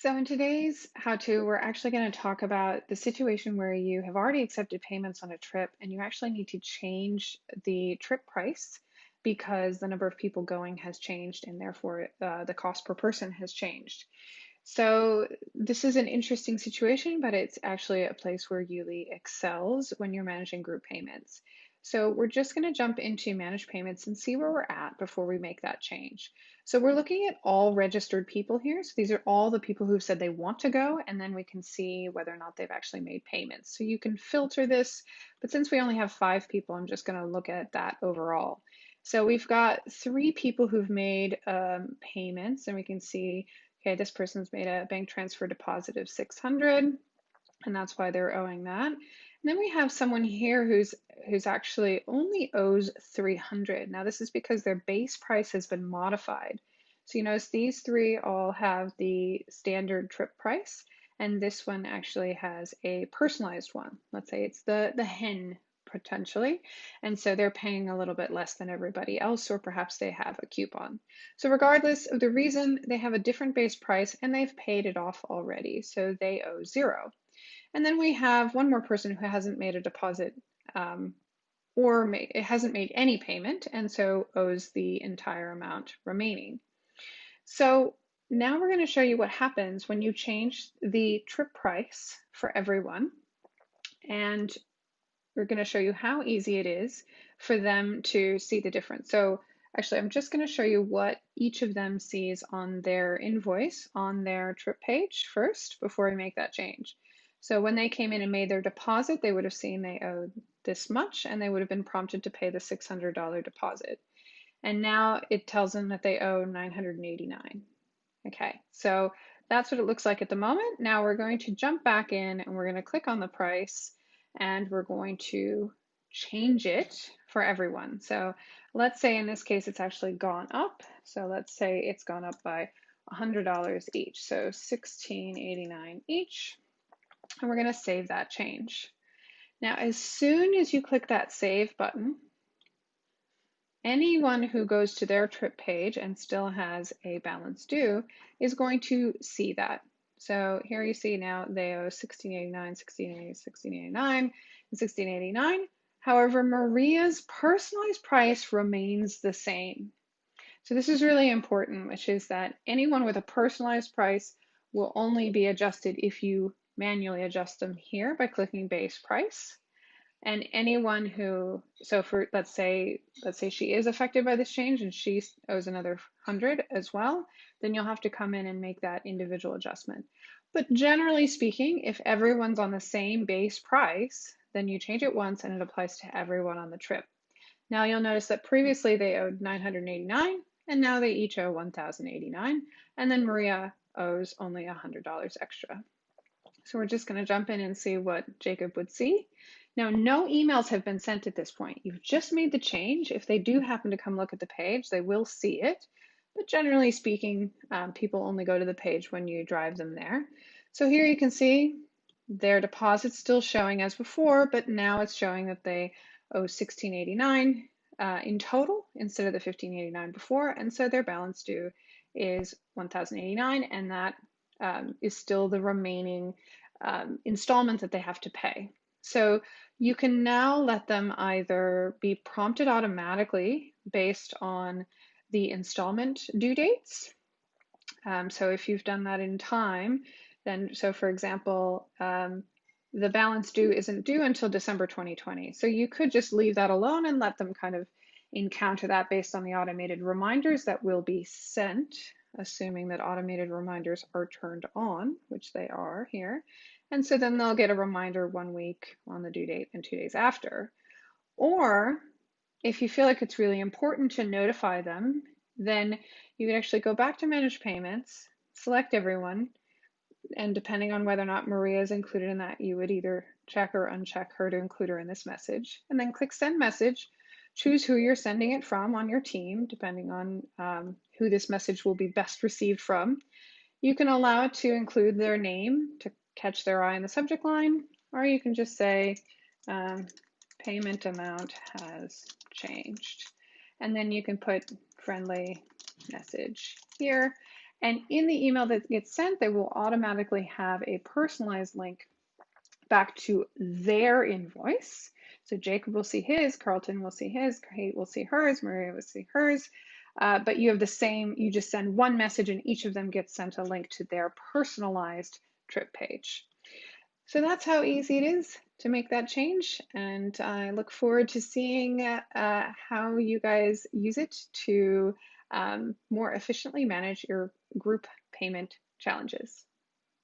So in today's how-to, we're actually going to talk about the situation where you have already accepted payments on a trip and you actually need to change the trip price because the number of people going has changed and therefore uh, the cost per person has changed. So this is an interesting situation, but it's actually a place where Yuli excels when you're managing group payments. So we're just going to jump into manage payments and see where we're at before we make that change. So we're looking at all registered people here. So these are all the people who've said they want to go, and then we can see whether or not they've actually made payments. So you can filter this, but since we only have five people, I'm just going to look at that overall. So we've got three people who've made um, payments, and we can see, okay, this person's made a bank transfer deposit of 600, and that's why they're owing that. And then we have someone here who's who's actually only owes 300. Now this is because their base price has been modified. So you notice these three all have the standard trip price, and this one actually has a personalized one. Let's say it's the, the hen potentially. And so they're paying a little bit less than everybody else, or perhaps they have a coupon. So regardless of the reason, they have a different base price and they've paid it off already. So they owe zero. And then we have one more person who hasn't made a deposit um, or it hasn't made any payment and so owes the entire amount remaining. So now we're going to show you what happens when you change the trip price for everyone. And we're going to show you how easy it is for them to see the difference. So actually, I'm just going to show you what each of them sees on their invoice on their trip page first before we make that change. So when they came in and made their deposit, they would have seen they owed this much and they would have been prompted to pay the $600 deposit. And now it tells them that they owe 989. Okay, so that's what it looks like at the moment. Now we're going to jump back in and we're going to click on the price and we're going to change it for everyone. So let's say in this case it's actually gone up. So let's say it's gone up by $100 each. So 1689 each and we're going to save that change. Now, as soon as you click that save button, anyone who goes to their trip page and still has a balance due is going to see that. So here you see now they owe 1689, 1680, 1689, and 1689. However, Maria's personalized price remains the same. So this is really important, which is that anyone with a personalized price will only be adjusted if you manually adjust them here by clicking base price. And anyone who, so for, let's say, let's say she is affected by this change and she owes another 100 as well, then you'll have to come in and make that individual adjustment. But generally speaking, if everyone's on the same base price, then you change it once and it applies to everyone on the trip. Now you'll notice that previously they owed 989 and now they each owe 1089 and then Maria owes only $100 extra. So we're just going to jump in and see what Jacob would see. Now, no emails have been sent at this point. You've just made the change. If they do happen to come look at the page, they will see it. But generally speaking, um, people only go to the page when you drive them there. So here you can see their deposit's still showing as before, but now it's showing that they owe 1689 uh, in total instead of the 1589 before. And so their balance due is 1089 and that um, is still the remaining um, installment that they have to pay. So you can now let them either be prompted automatically based on the installment due dates. Um, so if you've done that in time, then so for example, um, the balance due isn't due until December 2020. So you could just leave that alone and let them kind of encounter that based on the automated reminders that will be sent assuming that automated reminders are turned on, which they are here. And so then they'll get a reminder one week on the due date and two days after. Or if you feel like it's really important to notify them, then you can actually go back to manage payments, select everyone, and depending on whether or not Maria is included in that, you would either check or uncheck her to include her in this message, and then click send message. Choose who you're sending it from on your team, depending on um, who this message will be best received from. You can allow it to include their name to catch their eye in the subject line, or you can just say um, payment amount has changed. And then you can put friendly message here. And in the email that gets sent, they will automatically have a personalized link back to their invoice. So Jacob will see his, Carlton will see his, Kate will see hers, Maria will see hers. Uh, but you have the same, you just send one message and each of them gets sent a link to their personalized trip page. So that's how easy it is to make that change. And I look forward to seeing uh, how you guys use it to um, more efficiently manage your group payment challenges.